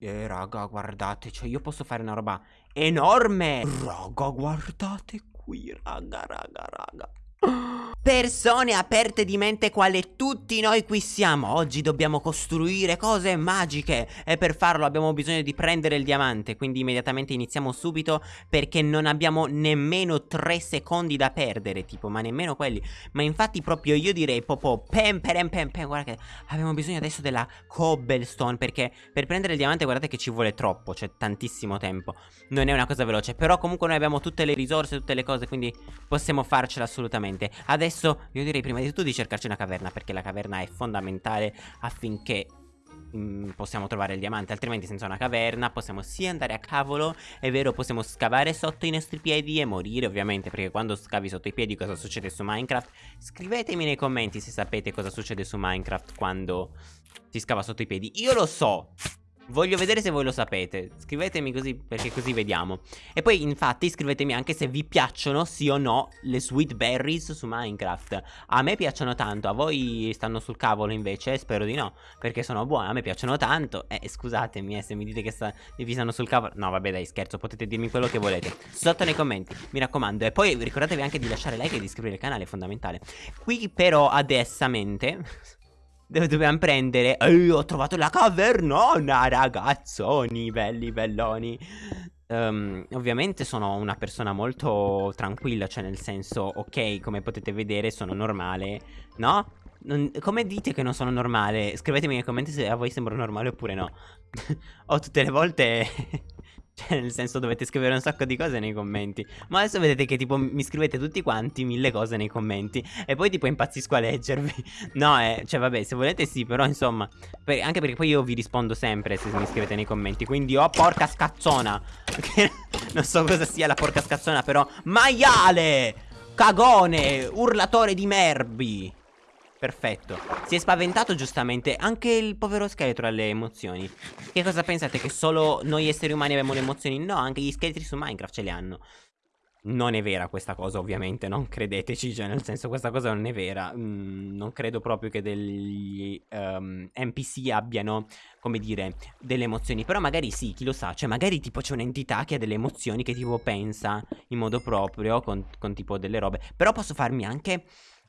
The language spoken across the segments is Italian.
Eh, raga, guardate, cioè io posso fare una roba enorme. Raga, guardate qui, raga, raga, raga. Persone aperte di mente quale tutti noi qui siamo. Oggi dobbiamo costruire cose magiche E per farlo abbiamo bisogno di prendere il diamante. Quindi immediatamente iniziamo subito Perché non abbiamo nemmeno 3 secondi da perdere Tipo ma nemmeno quelli. Ma infatti proprio io direi Popo pem pem pem pem Guarda che abbiamo bisogno adesso della cobblestone Perché per prendere il diamante guardate che ci vuole troppo C'è tantissimo tempo. Non è una cosa veloce Però comunque noi abbiamo tutte le risorse Tutte le cose Quindi possiamo farcela assolutamente Adesso Adesso io direi prima di tutto di cercarci una caverna Perché la caverna è fondamentale affinché mm, possiamo trovare il diamante Altrimenti senza una caverna possiamo sia andare a cavolo È vero possiamo scavare sotto i nostri piedi e morire ovviamente Perché quando scavi sotto i piedi cosa succede su Minecraft? Scrivetemi nei commenti se sapete cosa succede su Minecraft quando si scava sotto i piedi. Io lo so Voglio vedere se voi lo sapete. Scrivetemi così perché così vediamo. E poi infatti scrivetemi anche se vi piacciono sì o no le sweet berries su Minecraft. A me piacciono tanto A voi stanno sul cavolo invece? Spero di no Perché sono buone A me piacciono tanto. Eh scusatemi eh, se mi dite che sta, vi stanno sul cavolo. No vabbè dai scherzo Potete dirmi quello che volete. Sotto nei commenti Mi raccomando. E poi ricordatevi anche di lasciare like e di iscrivervi al canale È fondamentale. Qui però adessamente dove dobbiamo prendere Ehi ho trovato la cavernona ragazzoni belli belloni um, Ovviamente sono una persona molto tranquilla Cioè nel senso ok come potete vedere sono normale No? Non, come dite che non sono normale? Scrivetemi nei commenti se a voi sembro normale oppure no Ho tutte le volte cioè, nel senso dovete scrivere un sacco di cose nei commenti. Ma adesso vedete che tipo mi scrivete tutti quanti mille cose nei commenti. E poi tipo impazzisco a leggervi. No, eh, cioè vabbè, se volete sì, però insomma. Per, anche perché poi io vi rispondo sempre se mi scrivete nei commenti. Quindi oh porca scazzona. non so cosa sia la porca scazzona, però. Maiale! Cagone! Urlatore di merbi! Perfetto. Si è spaventato giustamente Anche il povero scheletro ha le emozioni. Che cosa pensate? Che solo noi esseri umani abbiamo le emozioni? No, anche gli scheletri su Minecraft ce le hanno. Non è vera questa cosa ovviamente, non credeteci, cioè nel senso questa cosa non è vera, mm, non credo proprio che degli um, ehm, NPC abbiano, come dire, delle emozioni, però magari sì, chi lo sa, cioè magari tipo c'è un'entità che ha delle emozioni che tipo pensa in modo proprio con, con tipo delle robe, però posso farmi anche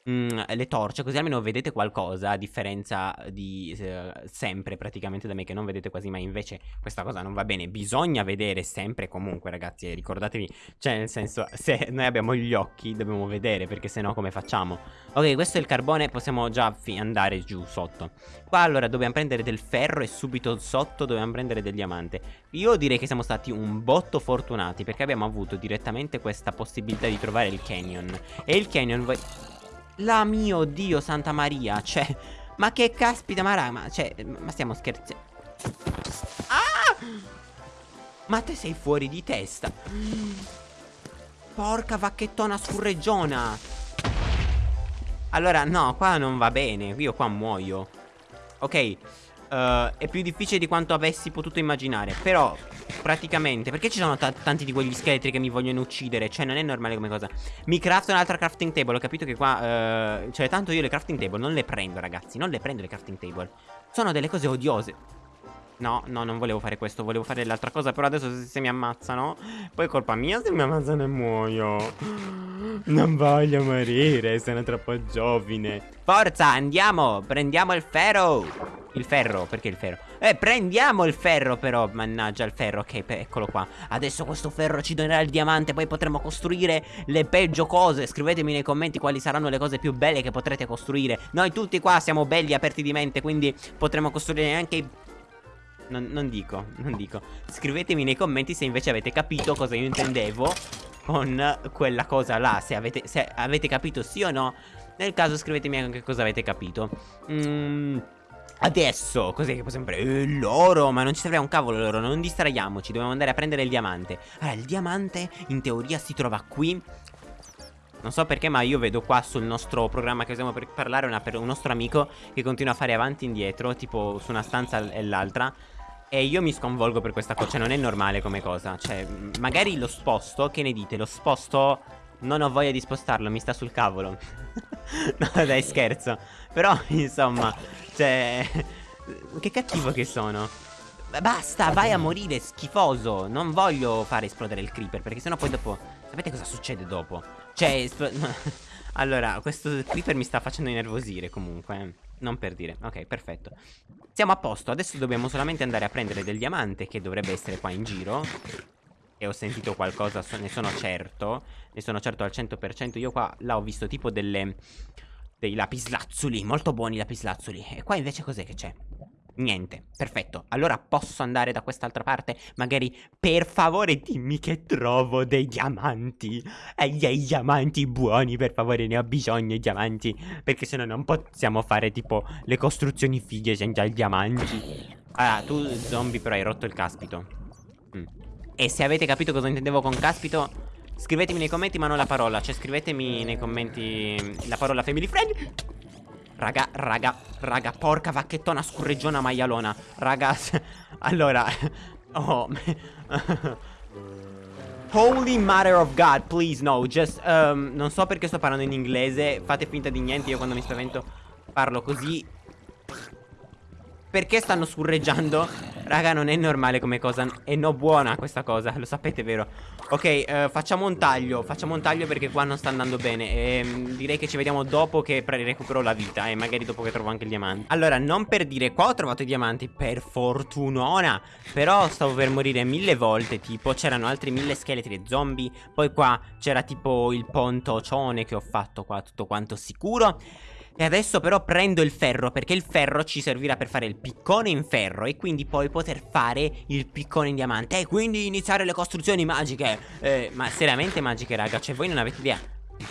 mm, le torce così almeno vedete qualcosa a differenza di eh, sempre praticamente da me che non vedete quasi mai. Invece questa cosa non va bene bisogna vedere sempre comunque ragazzi ricordatevi cioè nel senso se noi abbiamo gli occhi dobbiamo vedere perché se no come facciamo? Ok questo è il carbone possiamo già andare giù sotto. Qua allora dobbiamo prendere del ferro e subito sotto dobbiamo prendere del diamante. Io direi che siamo stati un botto fortunati perché abbiamo avuto direttamente questa possibilità di trovare il canyon. E il canyon la mio Dio Santa Maria Cioè Ma che caspita ma raga Cioè Ma stiamo scherzando Ah! Ma te sei fuori di testa. Porca vacchettona scurreggiona Allora no Qua non va bene Io qua muoio. Ok uh, È più difficile di quanto avessi potuto immaginare Però Praticamente. Perché ci sono tanti di quegli scheletri che mi vogliono uccidere? Cioè non è normale come cosa. Mi crafto un'altra crafting table Ho capito che qua uh, Cioè tanto io le crafting table non le prendo ragazzi Non le prendo le crafting table. Sono delle cose odiose No, no, non volevo fare questo, volevo fare l'altra cosa Però adesso se, se, mi ammazzano Poi è colpa mia se mi ammazzano e muoio. Non voglio morire, sono troppo giovine. Forza, andiamo, prendiamo il ferro. Il ferro, perché il ferro? Eh, prendiamo il ferro però, mannaggia il ferro, ok, eccolo qua. Adesso questo ferro ci donerà il diamante, poi potremo costruire le peggio cose. Scrivetemi nei commenti quali saranno le cose più belle che potrete costruire. Noi tutti qua siamo belli, aperti di mente, quindi potremo costruire anche i non, non, dico, non dico. Scrivetemi nei commenti se invece avete capito cosa io intendevo Con quella cosa là Se avete, se avete capito sì o no. Nel caso scrivetemi anche cosa avete capito. Mmm Adesso, cos'è che possiamo prendere? Eh, l'oro, ma non ci serve un cavolo l'oro, non distraiamoci, dobbiamo andare a prendere il diamante. Allora, il diamante in teoria si trova qui. Non so perché ma io vedo qua sul nostro programma che usiamo per parlare una, per un nostro amico che continua a fare avanti e indietro Tipo su una stanza e l'altra E io mi sconvolgo per questa cosa, cioè non è normale come cosa Cioè magari lo sposto, che ne dite? Lo sposto, non ho voglia di spostarlo, mi sta sul cavolo No dai scherzo Però insomma cioè Che cattivo che sono Basta, vai a morire, schifoso. Non voglio fare esplodere il creeper, perché sennò poi dopo... Sapete cosa succede dopo? Cioè, allora, questo creeper mi sta facendo innervosire comunque. Non per dire. Ok, perfetto. Siamo a posto. Adesso dobbiamo solamente andare a prendere del diamante, che dovrebbe essere qua in giro. E ho sentito qualcosa, ne sono certo. Ne sono certo al 100%. Io qua, là ho visto tipo delle... Dei lapislazzuli, molto buoni lapislazzuli. E qua invece cos'è che c'è? Niente, perfetto. Allora posso andare da quest'altra parte? Magari, per favore, dimmi che trovo dei diamanti. E dei diamanti buoni, per favore, ne ho bisogno i diamanti. Perché se no non possiamo fare tipo le costruzioni fighe senza i diamanti. Ah, tu zombie però hai rotto il caspito. Mm. E se avete capito cosa intendevo con caspito, scrivetemi nei commenti ma non la parola. Cioè scrivetemi nei commenti la parola family friend. Raga, raga, raga, porca vacchettona scurreggiona maialona. Raga, allora... Oh... Holy Mother of God, please, no, just... Um, non so perché sto parlando in inglese, fate finta di niente, io quando mi spavento parlo così perché stanno surreggiando? Raga non è normale come cosa. E no buona questa cosa Lo sapete vero? Ok eh, facciamo un taglio. Facciamo un taglio perché qua non sta andando bene. E mm, direi che ci vediamo dopo che recupero la vita E magari dopo che trovo anche il diamante. Allora non per dire qua ho trovato i diamanti Per fortunona. Però stavo per morire mille volte Tipo c'erano altri mille scheletri e zombie. Poi qua c'era tipo il pontocione che ho fatto qua Tutto quanto sicuro e adesso però prendo il ferro perché il ferro ci servirà per fare il piccone in ferro e quindi poi poter fare il piccone in diamante e quindi iniziare le costruzioni magiche. Eh, ma seriamente magiche raga, cioè voi non avete idea.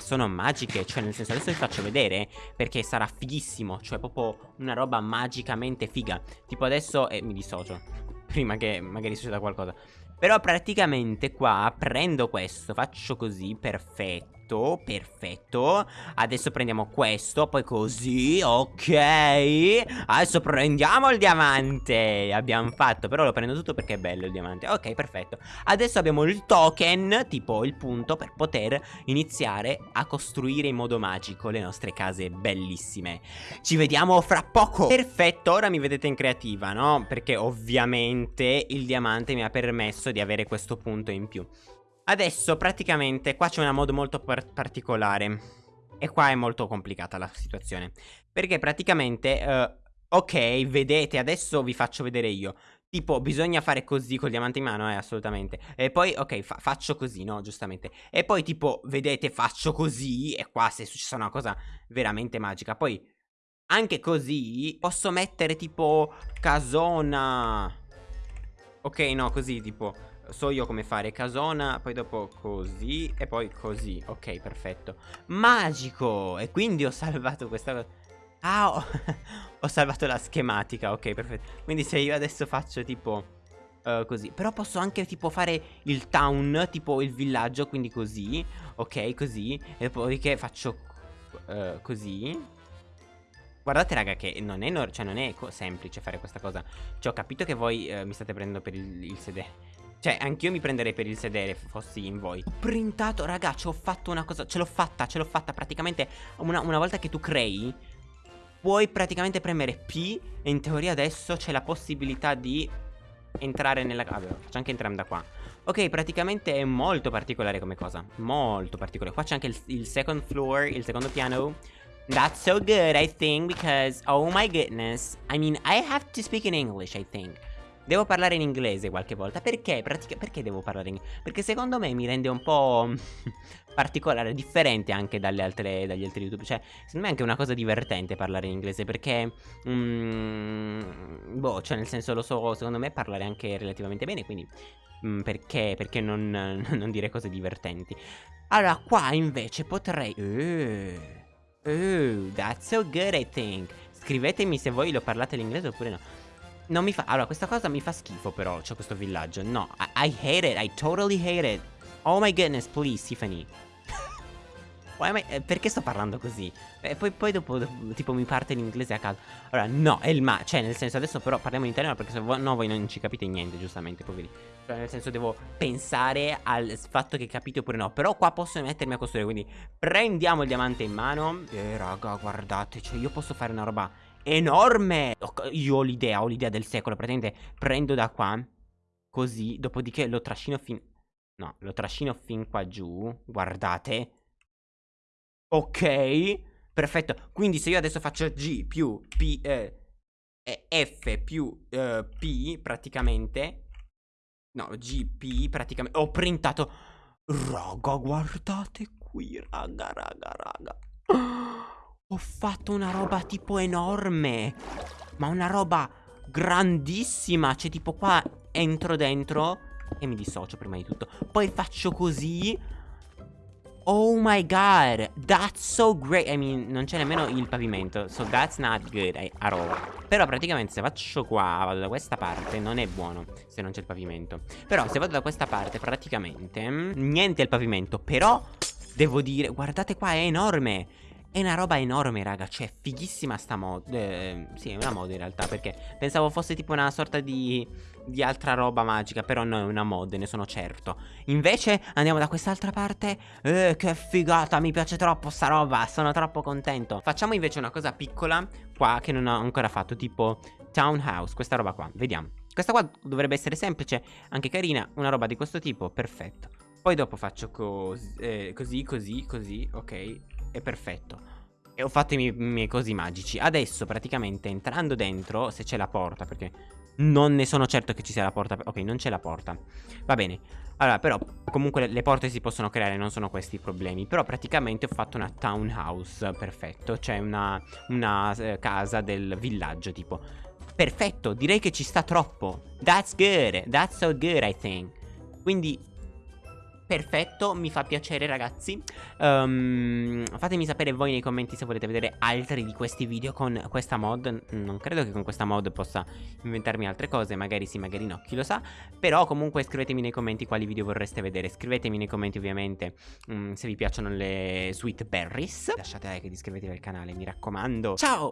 Sono magiche, cioè nel senso adesso vi faccio vedere perché sarà fighissimo, cioè proprio una roba magicamente figa. Tipo adesso, eh, mi dissocio, prima che magari succeda qualcosa. Però praticamente qua prendo questo, faccio così, perfetto Perfetto, perfetto. Adesso prendiamo questo, poi così, ok. Adesso prendiamo il diamante. Abbiamo fatto, però lo prendo tutto perché è bello il diamante. Ok, perfetto. Adesso abbiamo il token, tipo il punto Per poter iniziare a costruire in modo magico le nostre case bellissime. Ci vediamo fra poco. Perfetto, ora mi vedete in creativa, no? Perché ovviamente il diamante mi ha permesso di avere questo punto in più Adesso praticamente qua c'è una mod molto par particolare. E qua è molto complicata la situazione. Perché praticamente uh, Ok vedete adesso vi faccio vedere io. Tipo bisogna fare così col diamante in mano eh assolutamente. E poi ok fa faccio così no giustamente. E poi tipo vedete faccio così E qua se è successa una cosa veramente magica. Poi anche così posso mettere tipo casona. Ok no così tipo so io come fare casona, poi dopo così e poi così. Ok, perfetto. Magico! E quindi ho salvato questa cosa. Ah, ho, ho salvato la schematica, ok, perfetto. Quindi se io adesso faccio tipo... Uh, così Però posso anche tipo fare il town Tipo il villaggio Quindi così Ok così E poi che faccio uh, Così Guardate raga che non è, cioè, non è semplice fare questa cosa Cioè ho capito che voi uh, mi state prendendo per il, il sedere cioè, anch'io mi prenderei per il sedere fossi in voi. Ho printato, ragazzi, ho fatto una cosa. Ce l'ho fatta, ce l'ho fatta. Praticamente, una, una, volta che tu crei, puoi praticamente premere P. E in teoria adesso c'è la possibilità di entrare nella. Vabbè, faccio anche entrare da qua. Ok, praticamente è molto particolare come cosa. Molto particolare. Qua c'è anche il, il second floor, il secondo piano. That's so good, I think, because, oh my goodness. I mean, I have to speak in English, I think. Devo parlare in inglese qualche volta. Perché? Pratica perché devo parlare in inglese? Perché secondo me mi rende un po' particolare, differente anche dalle altre, dagli altri YouTube. Cioè, secondo me è anche una cosa divertente parlare in inglese. Perché, mm, boh, cioè nel senso lo so, secondo me parlare anche relativamente bene. Quindi, mm, perché, perché non, non, dire cose divertenti? Allora, qua invece potrei... Uh, uh, that's so good I think. Scrivetemi se voi lo parlate l'inglese oppure no. Non mi fa... Allora, questa cosa mi fa schifo però, c'è questo villaggio. No, I, I, hate it, I totally hate it. Oh my goodness, please, Tiffany. I... Eh, perché sto parlando così? E poi, poi dopo, dopo, tipo, mi parte l'inglese a caso. Allora, no, è il ma... Cioè, nel senso, adesso però parliamo in italiano perché se vo no, voi non ci capite niente, giustamente, poveri. Cioè, nel senso, devo pensare al fatto che capite oppure no. Però qua posso mettermi a costruire, quindi prendiamo il diamante in mano. E, raga, guardate, cioè, io posso fare una roba enorme Io ho l'idea, ho l'idea del secolo Praticamente prendo da qua Così, dopodiché lo trascino fin No, lo trascino fin qua giù Guardate Ok Perfetto. Quindi se io adesso faccio G più P eh, F più eh, P praticamente No, GP praticamente Ho printato Raga, guardate qui, raga, raga, raga. Ho fatto una roba tipo enorme Ma una roba grandissima Cioè tipo qua entro dentro E mi dissocio prima di tutto. Poi faccio così Oh my god, that's so great. I mean, non c'è nemmeno il pavimento So that's not good at all. Però praticamente se faccio qua, vado da questa parte Non è buono se non c'è il pavimento. Però se vado da questa parte praticamente Niente il pavimento Però devo dire, guardate qua è enorme. È una roba enorme raga Cioè fighissima sta mod eh, Sì è una mod in realtà Perché pensavo fosse tipo una sorta di Di altra roba magica Però no è una mod ne sono certo. Invece andiamo da quest'altra parte. Eh che figata mi piace troppo sta roba Sono troppo contento. Facciamo invece una cosa piccola Qua che non ho ancora fatto Tipo townhouse Questa roba qua. Vediamo. Questa qua dovrebbe essere semplice Anche carina Una roba di questo tipo Perfetto. Poi dopo faccio cos eh, così, così, così, ok è perfetto. E ho fatto i miei, miei cosi magici. Adesso praticamente entrando dentro, se c'è la porta, perché non ne sono certo che ci sia la porta. Ok, non c'è la porta. Va bene. Allora, però, comunque le porte si possono creare, non sono questi i problemi. Però praticamente ho fatto una townhouse, perfetto. Cioè una, una eh, casa del villaggio, tipo. Perfetto, direi che ci sta troppo. That's good, that's so good, I think. Quindi Perfetto, mi fa piacere ragazzi. Um, Fatemi sapere voi nei commenti se volete vedere altri di questi video con questa mod. Non credo che con questa mod possa inventarmi altre cose Magari sì, magari no, chi lo sa. Però comunque scrivetemi nei commenti quali video vorreste vedere. Scrivetemi nei commenti ovviamente um, se vi piacciono le sweet berries. Lasciate like ed iscrivetevi al canale, mi raccomando. Ciao!